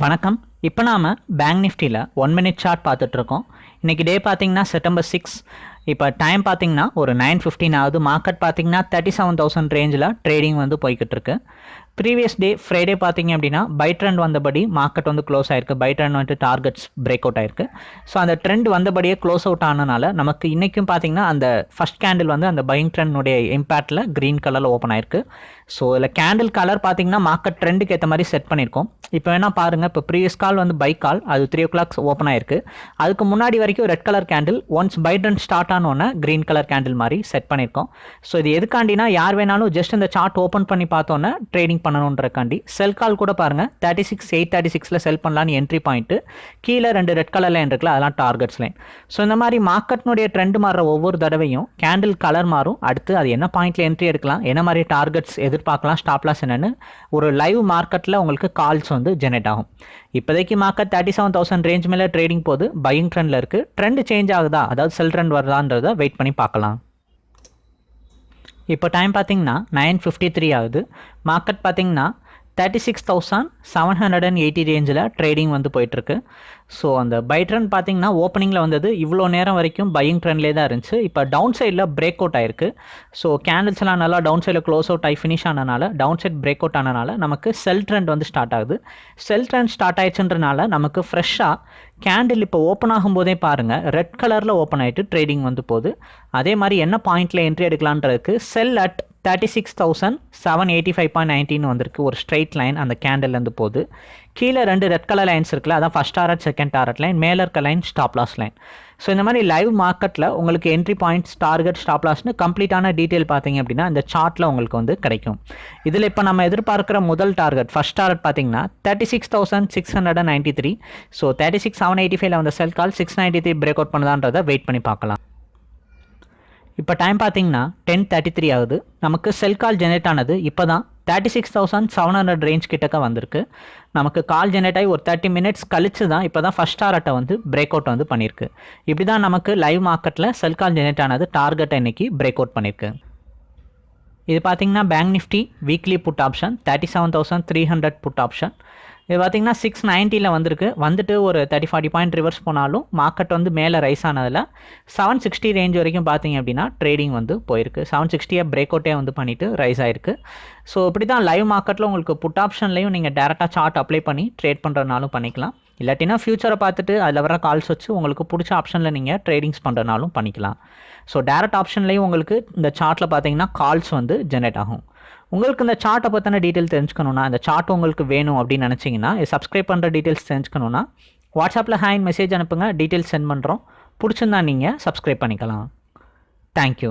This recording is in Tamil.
வணக்கம். இப்போ நாம் பேங்க் நிஃப்டியில் ஒன் மினிட் சார்ட் பார்த்துட்ருக்கோம் இன்றைக்கி டே பார்த்திங்கன்னா செப்டம்பர் சிக்ஸ் இப்போ டைம் பார்த்தீங்கன்னா ஒரு நைன் ஃபிஃப்டின் ஆகுது. மார்க்கெட் பார்த்தீங்கன்னா தேர்ட்டி செவன் தௌசண்ட் ரேஞ்சில் ட்ரேடிங் வந்து போய்கிட்டு இருக்கு ப்ரீவியஸ் டே ஃப்ரைடே பார்த்தீங்க அப்படின்னா பை ட்ரெண்ட் வந்தபடி மார்க்கெட் வந்து க்ளோஸ் ஆயிருக்கு. பை ட்ரெண்ட் வந்துட்டு டார்கெட்ஸ் பிரேக் அவுட் ஆயிருக்கு. ஸோ அந்த ட்ரெண்ட் வந்தபடியே க்ளோஸ் அவுட் ஆனனால நமக்கு இன்றைக்கும் பார்த்தீங்கன்னா அந்த ஃபஸ்ட் கேண்டில் வந்து அந்த பையிங் ட்ரெண்டுடைய இம்பேக்டில் க்ரீன் கலரில் ஓப்பன் ஆயிருக்கு. ஸோ இதில் கேண்டில் கலர் பார்த்தீங்கன்னா மார்க்கெட் ட்ரெண்டுக்கு ஏற்ற மாதிரி செட் பண்ணியிருக்கோம் இப்போ வேணால் பாருங்கள் இப்போ ப்ரீவியஸ் கால் வந்து பை கால் அது த்ரீ ஓ கிளாக் ஓப்பன் ஆயிருக்கு. அதுக்கு முன்னாடி வரைக்கும் red colour candle once buy trend start ஆனோன்னே green colour candle மாதிரி செட் பண்ணியிருக்கோம். ஸோ இது எதுக்காண்டினா யார் வேணாலும் ஜஸ்ட் இந்த சார்ட் ஓப்பன் பண்ணி பார்த்தோன்னே ட்ரேடிங் பண்ணணுன்றக்காண்டி. செல் கால் கூட பாருங்கள் தேர்ட்டி சிக்ஸ் எயிட் தேர்ட்டி சிக்ஸில் செல் பண்ணலான்னு என்ட்ரி பாயிண்ட்டு கீழே ரெண்டு ரெட் கலர் லைன் இருக்குல்ல அதெல்லாம் டார்கெட்ஸ் லைன் ஸோ இந்த மாதிரி மார்க்கெட்னுடைய ட்ரெண்ட் மாறுற ஒவ்வொரு தடவையும் கேண்டில் கலர் மாறும். அடுத்து அது என்ன பாயிண்ட்ல என்ட்ரி எடுக்கலாம் என்ன மாதிரி டார்கெட்ஸ் எதிர்பார்க்கலாம் ஸ்டாப்லாஸ் என்னென்னு என்னன்னு ஒரு லைவ் மார்க்கெட்டில் உங்களுக்கு கால்ஸ் வந்து ஜெனரேட் ஆகும். இப்போதைக்கு market thirty seven thousand range மேலே ட்ரேடிங் போது பையிங் ட்ரெண்டில் இருக்குது ட்ரெண்ட் சேஞ்ச் ஆகுதா? அதாவது செல் ட்ரெண்ட் வருதான்றத வெயிட் பண்ணி பார்க்கலாம். இப்போ டைம் பார்த்தீங்கன்னா நைன் ஃபிஃப்டி த்ரீ ஆகுது. மார்க்கெட் பார்த்தீங்கன்னா thirty six thousand seven hundred and eighty ரேஞ்சில் ட்ரேடிங் வந்து போயிட்டுருக்கு. ஸோ அந்த பை ட்ரெண்ட் பார்த்தீங்கன்னா ஓப்பனிங்கில் வந்தது இவ்வளோ நேரம் வரைக்கும் பையிங் ட்ரெண்ட்லேயே தான் இருந்துச்சு. இப்போ டவுன் சைடில் பிரேக் அவுட் ஆயிருக்கு ஸோ கேண்டில்ஸ்லாம் நல்லா டவுன் சைடில் க்ளோஸ் அவுட் ஆகி ஃபினிஷ் ஆனனால டவுன் சைட் பிரேக் அவுட் ஆனனால நமக்கு செல் ட்ரெண்ட் வந்து ஸ்டார்ட் ஆகுது. செல் ட்ரெண்ட் ஸ்டார்ட் ஆயிடுச்சுன்றனால நமக்கு ஃப்ரெஷ்ஷாக கேண்டில் இப்போ ஓப்பன் ஆகும்போதே பாருங்கள் ரெட் கலரில் ஓப்பன் ஆகிட்டு ட்ரேடிங் வந்து போகுது. அதே மாதிரி என்ன பாயிண்ட்டில் entry எடுக்கலான்றதுக்கு sell at thirty six thousand seven eighty five point nineteen வந்திருக்கு. ஒரு ஸ்ட்ரைட் லைன் அந்த கேண்டில்லேருந்து போகுது கீழே ரெண்டு ரெட் கலர் லைன்ஸ் இருக்குல்ல அதான் first target second target line மேலே இருக்க line stop loss line so இந்த மாதிரி லைவ் மார்க்கெட்டில் உங்களுக்கு என்ட்ரி பாயிண்ட்ஸ் டார்கெட் ஸ்டாப் லாஸ்னு கம்ப்ளீட்டான டீட்டெயில் பார்த்தீங்க அப்படின்னா இந்த சார்ட்டில் உங்களுக்கு வந்து கிடைக்கும். இதில் இப்போ நம்ம எதிர்பார்க்குற முதல் டார்கெட் ஃபஸ்ட் டார்கெட் பார்த்தீங்கன்னா thirty six thousand six hundred and ninety three so thirty six seven eighty ஃபைவ்ல வந்த sell call six ninety three break out பண்ணுதான்றதை wait பண்ணி பார்க்கலாம். இப்போ டைம் பார்த்தீங்கன்னா டென் தேர்ட்டி த்ரீ ஆகுது. நமக்கு செல் கால் ஜெனரேட் ஆனது இப்போ தான் thirty six thousand seven hundred range கிட்டக்க வந்திருக்கு. நமக்கு கால் ஜெனரேட் ஆகி ஒரு தேர்ட்டி மினிட்ஸ் கழிச்சு தான் இப்போ தான் ஃபஸ்ட் டாரட்டை வந்து பிரேக் அவுட் வந்து பண்ணியிருக்கு இப்படி தான் நமக்கு லைவ் மார்க்கெட்டில் செல் கால் ஜெனரேட் ஆனது டார்கெட்டை இன்றைக்கி பிரேக் அவுட் பண்ணியிருக்கு இது பார்த்தீங்கன்னா bank Nifty weekly put option thirty seven thousand three hundred put option இது பார்த்தீங்கன்னா சிக்ஸ் நைன்ட்டியில் வந்திருக்கு. வந்துட்டு ஒரு தேர்ட்டி ஃபார்ட்டி பாயிண்ட் ரிவர்ஸ் போனாலும் மார்க்கெட் வந்து மேலே ரைஸ் ஆனதில் செவன் சிக்ஸ்டி ரேஞ்ச் வரைக்கும் பார்த்தீங்க அப்படின்னா ட்ரேடிங் வந்து போயிருக்கு. செவன் சிக்ஸ்டியை பிரேக் அவுட்டே வந்து பண்ணிவிட்டு ரைஸ் ஆயிருக்கு. ஸோ இப்படி தான் லைவ் மார்க்கெட்டில் உங்களுக்கு புட் ஆப்ஷன்லையும் நீங்கள் டேரெக்டாக சார்ட் அப்ளை பண்ணி ட்ரேட் பண்ணுறதுனாலும் பண்ணிக்கலாம். இல்லாட்டினா ஃப்யூச்சரை பார்த்துட்டு அதில் வர கால்ஸ் வச்சு உங்களுக்கு பிடிச்ச ஆப்ஷனில் நீங்கள் ட்ரேடிங்ஸ் பண்ணுறனாலும் பண்ணிக்கலாம். ஸோ டேரக்ட் ஆப்ஷன்லேயும் உங்களுக்கு இந்த சார்ட்டில் பார்த்தீங்கன்னா கால்ஸ் வந்து ஜென்ரேட் ஆகும். உங்களுக்கு இந்த சார்ட்டை பற்றின டீட்டெயில் தெரிஞ்சுக்கணுன்னா இந்த சார்ட் உங்களுக்கு வேணும் அப்படின்னு நினச்சிங்கன்னா சப்ஸ்கிரைப் பண்ணுற டீட்டெயில்ஸ் தெரிஞ்சுக்கணுன்னா வாட்ஸ்அப்பில் ஹேண்ட் மெசேஜ் அனுப்புங்க டீட்டெயில்ஸ் சென்ட் பண்ணுறோம் பிடிச்சிருந்தா நீங்கள் சப்ஸ்கிரைப் பண்ணிக்கலாம். தேங்க்யூ